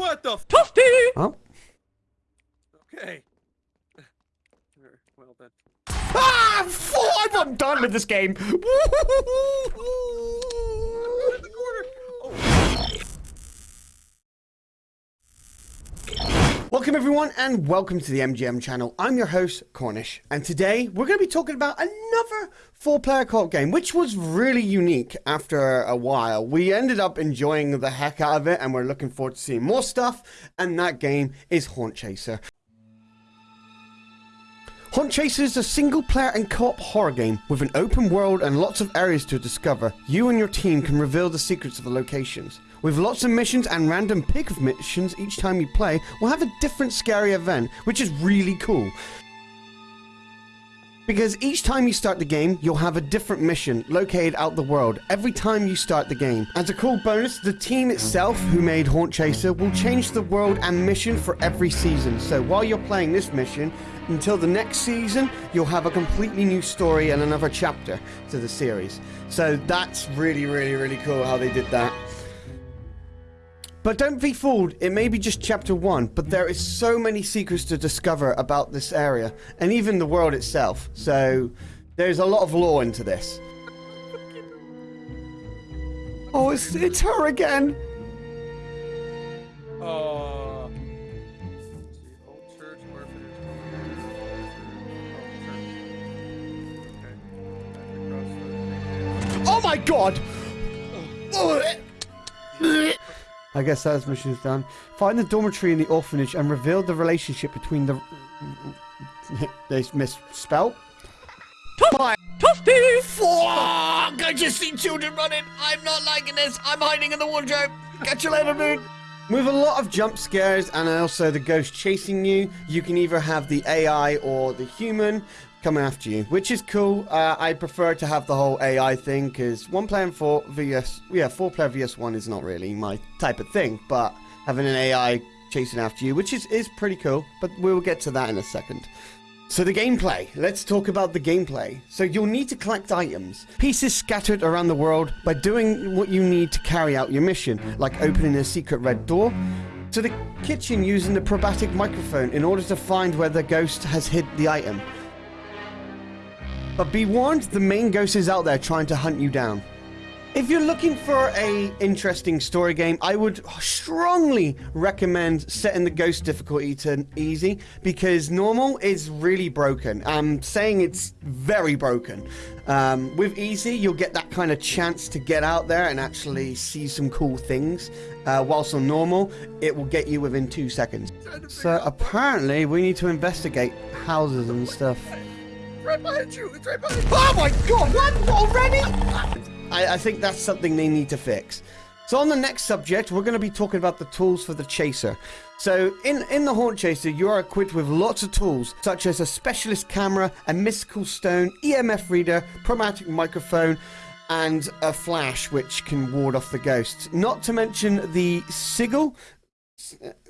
what the f- Toasty! Oh. Okay. Well then. Ah! Four! I'm done with this game. In the corner. Oh. Welcome everyone and welcome to the MGM channel. I'm your host Cornish and today we're going to be talking about another four player co-op game which was really unique after a while. We ended up enjoying the heck out of it and we're looking forward to seeing more stuff and that game is Haunt Chaser. Haunt Chaser is a single player and co-op horror game with an open world and lots of areas to discover. You and your team can reveal the secrets of the locations. With lots of missions and random pick of missions each time you play, we'll have a different scary event, which is really cool. Because each time you start the game, you'll have a different mission located out the world every time you start the game. As a cool bonus, the team itself, who made Haunt Chaser, will change the world and mission for every season. So while you're playing this mission, until the next season, you'll have a completely new story and another chapter to the series. So that's really, really, really cool how they did that. But don't be fooled, it may be just chapter 1, but there is so many secrets to discover about this area, and even the world itself, so there's a lot of lore into this. Oh, it's, it's her again! Uh. let's see, Old church, orphanage. Old church. Okay. Back across the- Oh my god! I guess that mission's done. Find the dormitory in the orphanage and reveal the relationship between the... They misspelled? My Toasty! Fuck! I just see children running. I'm not liking this. I'm hiding in the wardrobe. Catch you later, dude. With a lot of jump scares and also the ghost chasing you, you can either have the AI or the human coming after you, which is cool. Uh, I prefer to have the whole AI thing because one player four VS, yeah, four player VS one is not really my type of thing, but having an AI chasing after you, which is, is pretty cool, but we'll get to that in a second. So the gameplay. Let's talk about the gameplay. So you'll need to collect items, pieces scattered around the world by doing what you need to carry out your mission, like opening a secret red door, to the kitchen using the parabolic microphone in order to find where the ghost has hid the item. But be warned, the main ghost is out there trying to hunt you down. If you're looking for a interesting story game, I would strongly recommend setting the ghost difficulty to easy because normal is really broken. I'm saying it's very broken. Um, with easy, you'll get that kind of chance to get out there and actually see some cool things. Uh, whilst on normal, it will get you within two seconds. So apparently, we need to investigate houses and stuff. Right behind you! It's right behind you! Oh my god, what? Already? I, I think that's something they need to fix. So on the next subject, we're going to be talking about the tools for the Chaser. So in, in the Haunt Chaser, you are equipped with lots of tools, such as a specialist camera, a mystical stone, EMF reader, chromatic microphone, and a flash which can ward off the ghosts. Not to mention the sigil,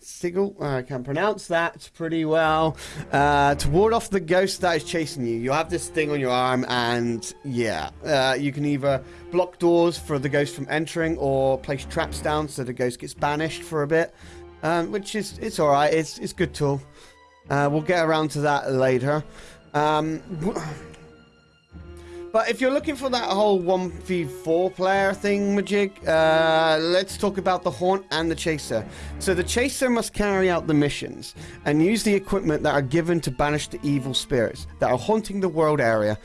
Sigil, uh, I can pronounce that pretty well. Uh, to ward off the ghost that is chasing you, you have this thing on your arm, and yeah, uh, you can either block doors for the ghost from entering, or place traps down so the ghost gets banished for a bit, um, which is it's all right. It's it's good tool. Uh, we'll get around to that later. Um, but if you're looking for that whole 1v4 player thing, Majig, uh, let's talk about the Haunt and the Chaser. So the Chaser must carry out the missions and use the equipment that are given to banish the evil spirits that are haunting the world area.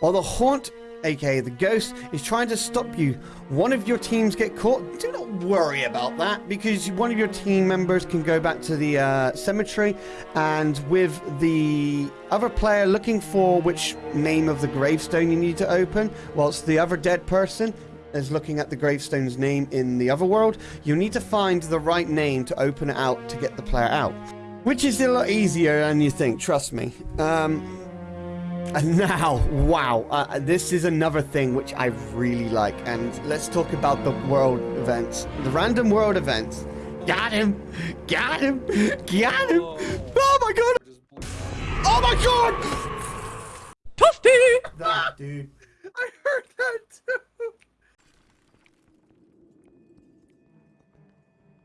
While the Haunt, aka the Ghost, is trying to stop you, one of your teams get caught. Do not worry about that because one of your team members can go back to the uh, cemetery and with the other player looking for which name of the gravestone you need to open, whilst the other dead person is looking at the gravestone's name in the other world, you need to find the right name to open it out to get the player out. Which is a lot easier than you think, trust me. Um, and now, wow, uh, this is another thing which I really like. And let's talk about the world events. The random world events. Got him! Got him! Got him! Oh my god! Oh my god! Toasty! Ah, dude. I heard that too!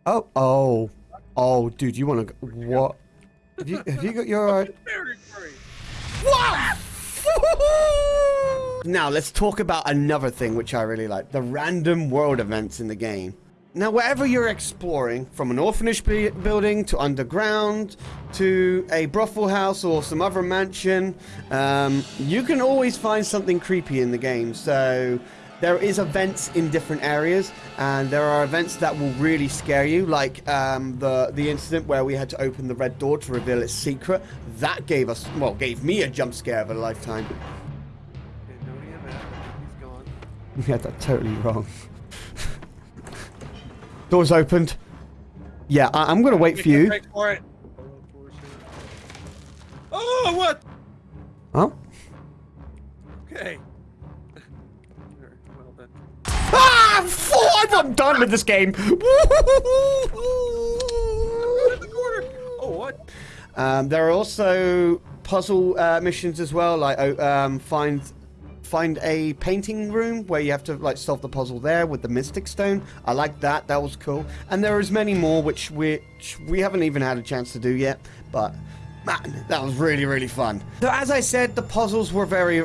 Oh, oh. Oh, dude, you want to? What? Have you, have you got your? Uh... Very. Wow! now let's talk about another thing which I really like: the random world events in the game. Now, wherever you're exploring, from an orphanage building to underground to a brothel house or some other mansion, um, you can always find something creepy in the game. So there is events in different areas, and there are events that will really scare you, like um, the the incident where we had to open the red door to reveal its secret. That gave us, well, gave me a jump scare of a lifetime. Okay, no EMF. He's gone. You had that totally wrong. Doors opened. Yeah, I am gonna wait for you. For. Oh, what? Oh? Okay. Four! I'm done with this game. Oh, what? Um, there are also puzzle uh, missions as well, like oh, um, find find a painting room where you have to like solve the puzzle there with the mystic stone i like that that was cool and there is many more which which we haven't even had a chance to do yet but man that was really really fun so as i said the puzzles were very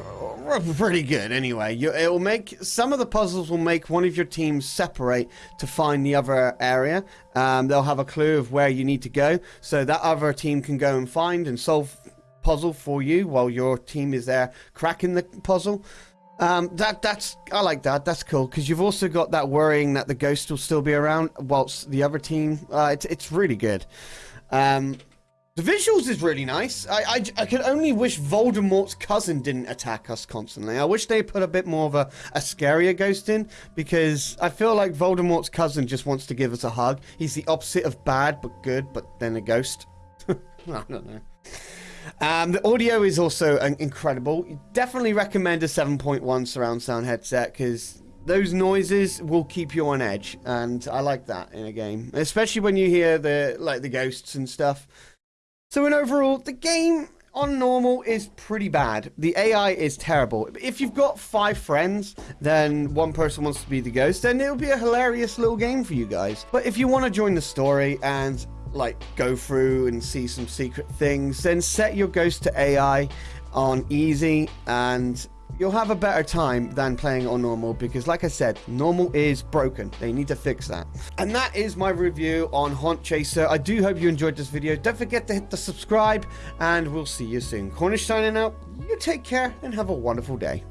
pretty good anyway you, it will make some of the puzzles will make one of your teams separate to find the other area um, they'll have a clue of where you need to go so that other team can go and find and solve puzzle for you while your team is there cracking the puzzle. Um, that that's I like that. That's cool because you've also got that worrying that the ghost will still be around whilst the other team. Uh, it's it's really good. Um, the visuals is really nice. I, I, I could only wish Voldemort's cousin didn't attack us constantly. I wish they put a bit more of a, a scarier ghost in because I feel like Voldemort's cousin just wants to give us a hug. He's the opposite of bad but good, but then a ghost. I don't know. Um, the audio is also incredible. Definitely recommend a 7.1 surround sound headset because those noises will keep you on edge, and I like that in a game, especially when you hear the like the ghosts and stuff. So in overall, the game on normal is pretty bad. The AI is terrible. If you've got five friends, then one person wants to be the ghost, then it'll be a hilarious little game for you guys. But if you want to join the story and like go through and see some secret things, then set your ghost to AI on easy and you'll have a better time than playing on normal because like I said, normal is broken. They need to fix that. And that is my review on Haunt Chaser. I do hope you enjoyed this video. Don't forget to hit the subscribe and we'll see you soon. Cornish signing out. You take care and have a wonderful day.